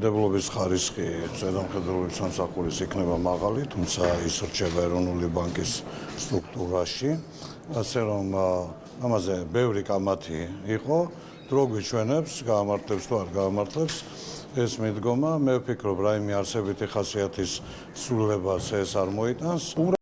დამოუკიდებლობის ხარისხი ზედამხედველობის სამსახურის იქნება მაღალი, თუმცა ის რჩება ეროვნული ბანკის სტრუქტურაში, ასე რომ ამაზე ბევრი კამათი იყო, დრო გვიჩვენებს, გაამართლებს თუ არ გაამართლებს. ეს მიდგომა, მე ვფიქრობ, რაიმე არსებითი ხასიათის ცვლილებას ეს არ მოიტანს.